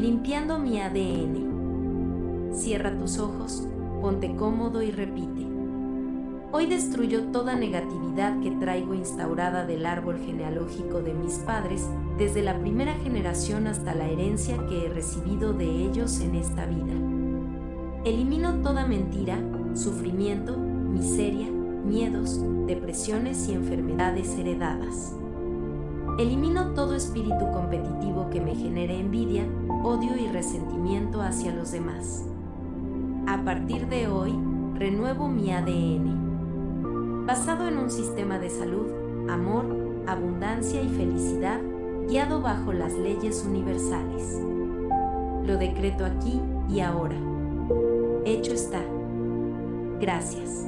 limpiando mi ADN. Cierra tus ojos, ponte cómodo y repite. Hoy destruyo toda negatividad que traigo instaurada del árbol genealógico de mis padres, desde la primera generación hasta la herencia que he recibido de ellos en esta vida. Elimino toda mentira, sufrimiento, miseria, miedos, depresiones y enfermedades heredadas. Elimino todo espíritu competitivo que me genere envidia, odio y resentimiento hacia los demás. A partir de hoy, renuevo mi ADN basado en un sistema de salud, amor, abundancia y felicidad guiado bajo las leyes universales. Lo decreto aquí y ahora. Hecho está. Gracias.